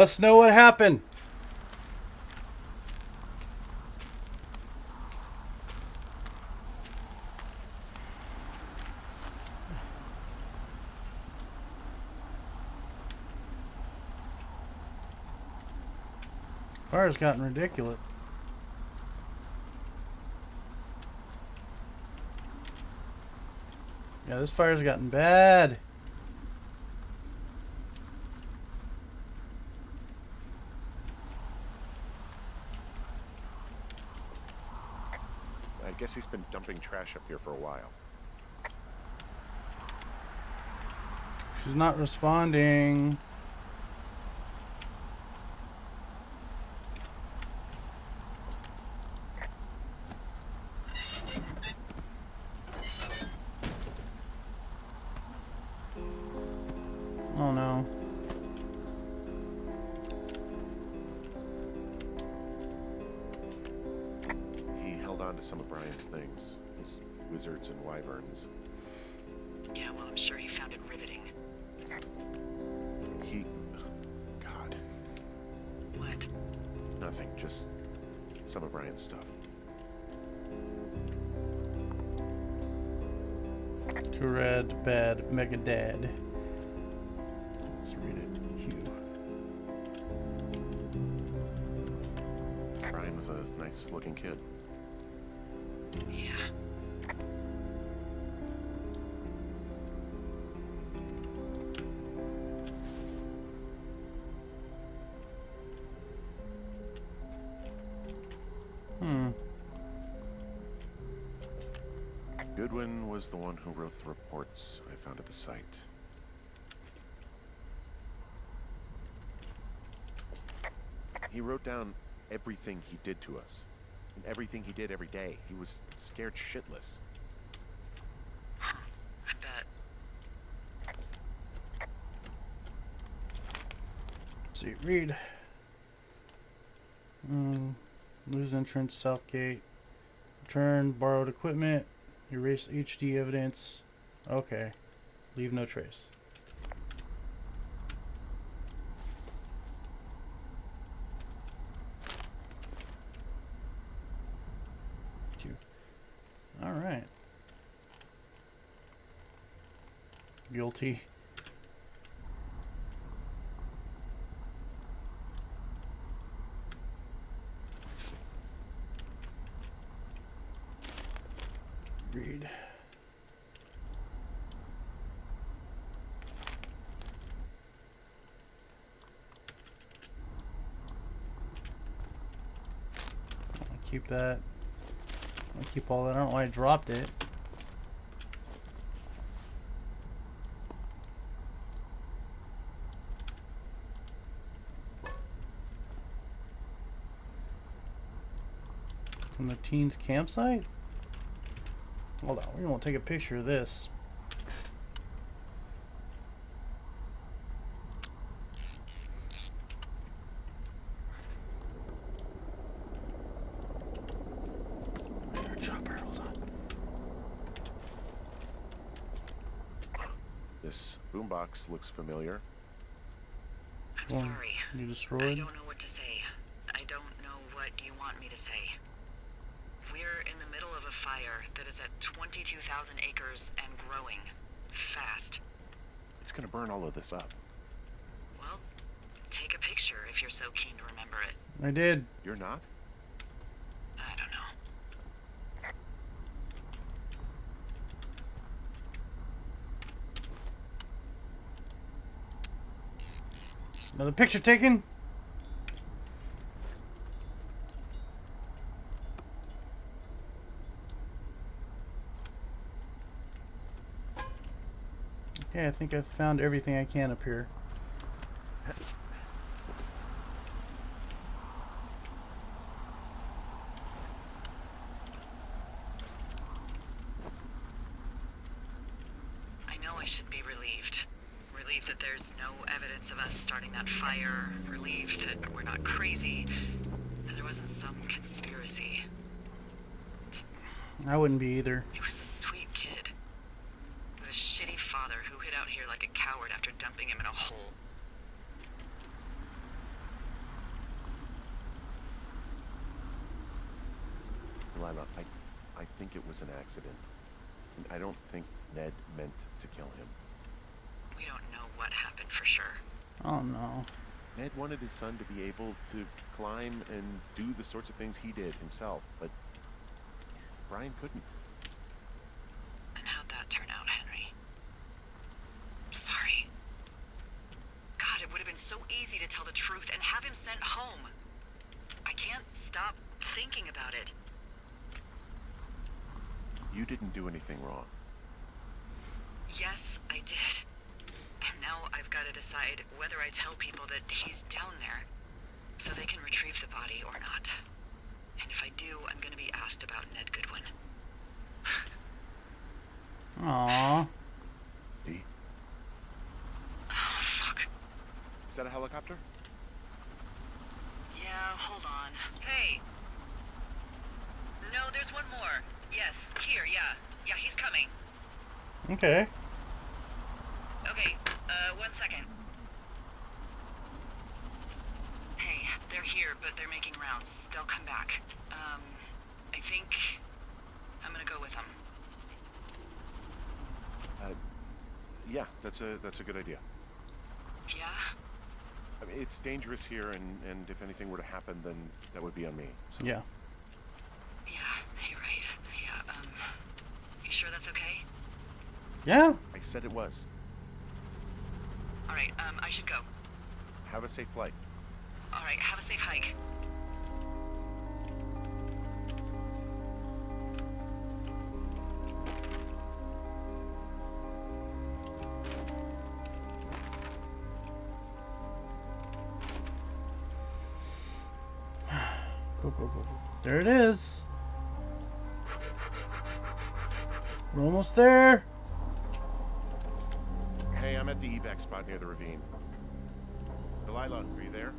Must know what happened. Fire's gotten ridiculous. Yeah, this fire's gotten bad. Guess he's been dumping trash up here for a while. She's not responding. He held on to some of Brian's things. His wizards and wyverns. Yeah, well, I'm sure he found it riveting. He... God. What? Nothing. Just some of Brian's stuff. Too red, bad, mega dad. Let's read it. Hugh. Brian was a nice looking kid. Yeah. Hmm. Goodwin was the one who wrote the reports I found at the site. He wrote down everything he did to us. And everything he did every day. He was scared shitless. I bet. see, read. Mm, lose entrance, south gate. Return borrowed equipment. Erase HD evidence. Okay. Leave no trace. Two. All right. Guilty. Read. I'll keep that. I'll keep all that. I don't know why I dropped it. From the teens campsite? Hold on, we're gonna take a picture of this. Chopper, hold on. This boombox looks familiar. I'm Well, sorry. You destroyed? I destroyed? don't know what to say. I don't know what you want me to say. We're in the middle of a fire that is at 22,000 acres and growing. Fast. It's gonna burn all of this up. Well, take a picture if you're so keen to remember it. I did. You're not? I don't know. Another picture taken? Okay, I think I've found everything I can up here. I know I should be relieved. Relieved that there's no evidence of us starting that fire. Relieved that we're not crazy. And there wasn't some conspiracy. I wouldn't be either. He was a sweet kid. With a shitty father who hid dumping him in a hole. Lila, I, I think it was an accident. And I don't think Ned meant to kill him. We don't know what happened for sure. Oh no. Ned wanted his son to be able to climb and do the sorts of things he did himself, but Brian couldn't. And how'd that turn out, Henry? I'm sorry. God, it would have been so easy to tell the truth and have him sent home. I can't stop thinking about it. You didn't do anything wrong. Yes, I did. And now I've got to decide whether I tell people that he's down there so they can retrieve the body or not. And if I do, I'm going to be asked about Ned Goodwin. Aw. Dee, Oh, fuck. Is that a helicopter? Yeah, hold on. Hey! No, there's one more. Yes, here, yeah. Yeah, he's coming. Okay. Okay, uh, one second. Hey, they're here, but they're making rounds. They'll come back. Um, I think I'm gonna go with them. Uh, yeah, that's a that's a good idea. Yeah? I mean, it's dangerous here, and and if anything were to happen, then that would be on me. So. Yeah. Yeah, you're right. Yeah, um, you sure that's okay? Yeah. I said it was. Alright, um, I should go. Have a safe flight. Alright, have a safe hike. There it is. We're almost there. Hey, I'm at the evac spot near the ravine. Delilah, are you there?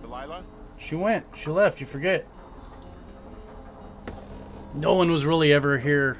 Delilah? She went. She left. You forget. No one was really ever here.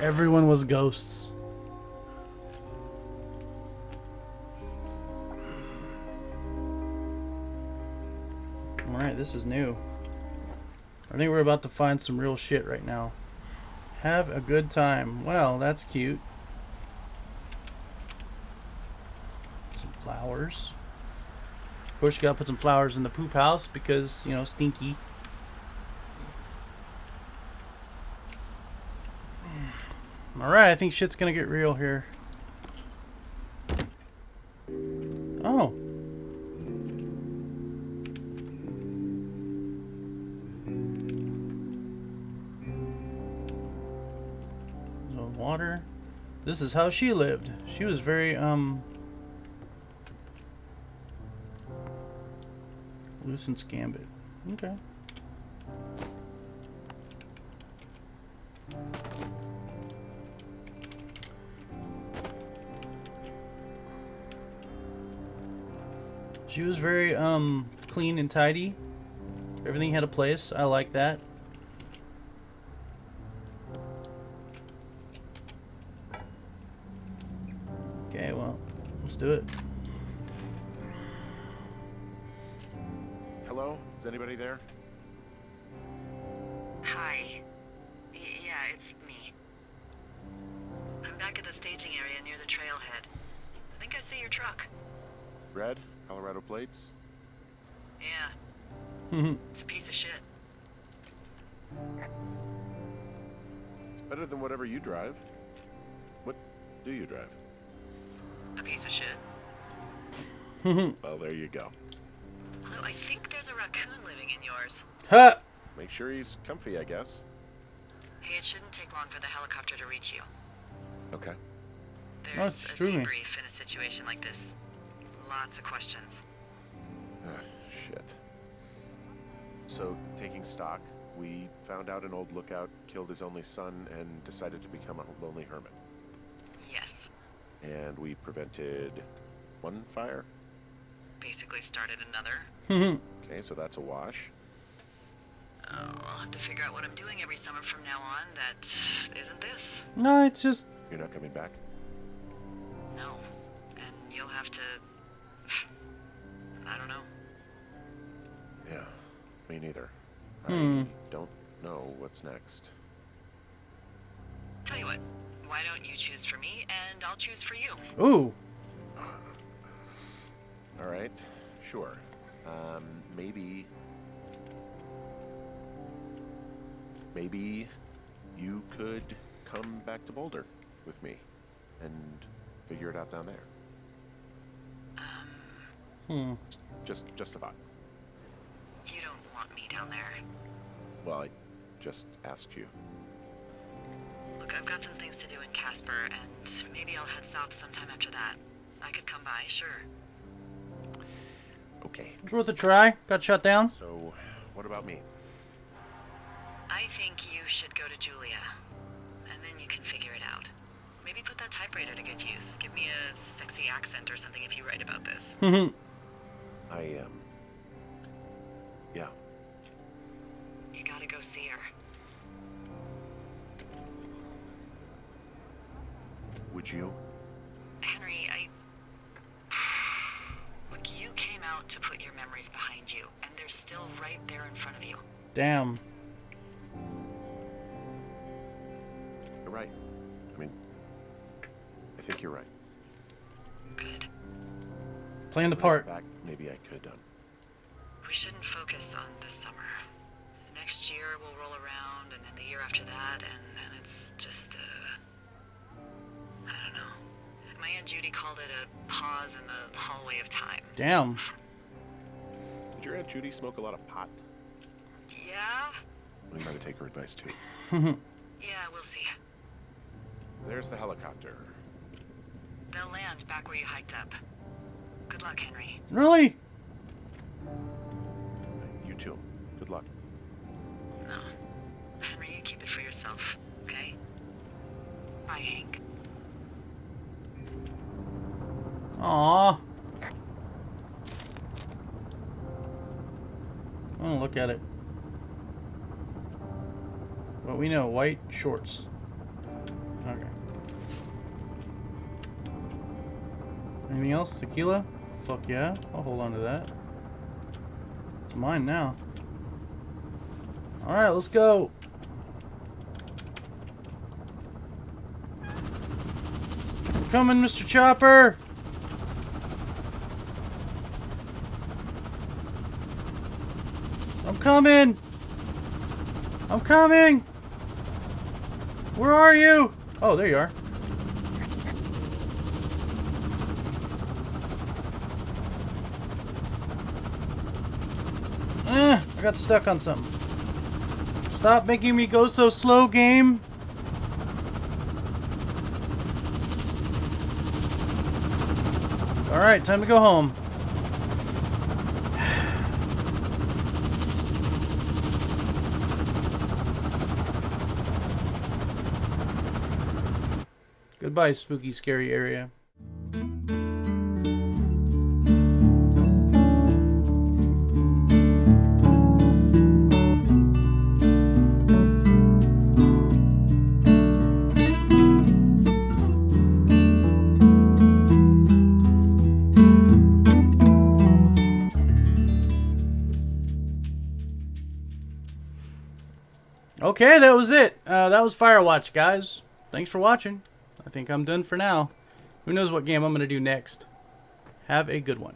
Everyone was ghosts. Alright, this is new. I think we're about to find some real shit right now. Have a good time. Well, that's cute. Some flowers. You gotta put some flowers in the poop house because, you know, stinky. Alright, I think shit's gonna get real here. Oh. So water. This is how she lived. She was very um Lucen's Gambit. Okay. She was very um clean and tidy. Everything had a place. I like that. Okay, well, let's do it. Hello? Is anybody there? Colorado plates? Yeah, it's a piece of shit. It's better than whatever you drive. What do you drive? A piece of shit. Well, there you go. Although I think there's a raccoon living in yours. ha! Make sure he's comfy, I guess. Hey, it shouldn't take long for the helicopter to reach you. Okay. There's it's a true. debrief in a situation like this. Lots of questions. Ah, shit. So, taking stock, we found out an old lookout killed his only son and decided to become a lonely hermit. Yes, And we prevented one fire. basically started another. Okay, so that's a wash. Oh, I'll have to figure out what I'm doing every summer from now on that isn't this. No, it's just You're not coming back? No. And you'll have to. I don't know. Yeah, me neither. Hmm. I don't know what's next. Tell you what, why don't you choose for me and I'll choose for you? ooh. All right, sure. Um, maybe. Maybe you could come back to Boulder with me and figure it out down there. Um, Hmm. Just, just a thought. You don't want me down there. Well, I just asked you. Look, I've got some things to do in Casper, and maybe I'll head south sometime after that. I could come by, sure. Okay. It's worth a try. Got shut down. So, what about me? I think you should go to Julia, and then you can figure it out. Maybe put that typewriter to good use. Give me a sexy accent or something if you write about this. Mhm. I um. Yeah. You gotta go see her. Would you? Henry, I. Look, you came out to put your memories behind you, and they're still right there in front of you. Damn. You're right. I mean, I think you're right. Good. Playing the part. Back, maybe I could. Um, We shouldn't focus on this summer. Next year we'll roll around, and then the year after that, and then it's just uh, I don't know. My aunt Judy called it a pause in the hallway of time. Damn. did your aunt Judy smoke a lot of pot? Yeah. We might take her advice too. Yeah, we'll see. There's the helicopter. They'll land back where you hiked up. Good luck, Henry. really? You too. Good luck. Keep it for yourself, okay? Bye, Hank. Aw. I want to look at it. Well, we know white shorts. Okay. Anything else? Tequila? Fuck yeah. I'll hold on to that. It's mine now. Alright, let's go. Coming, Mr. Chopper! I'm coming! I'm coming! Where are you? Oh, there you are. Eh, I got stuck on something. Stop making me go so slow, game. Alright, time to go home. Goodbye, spooky, scary area. Okay, that was it. Uh, that was Firewatch, guys. Thanks for watching. I think I'm done for now. Who knows what game I'm going to do next. Have a good one.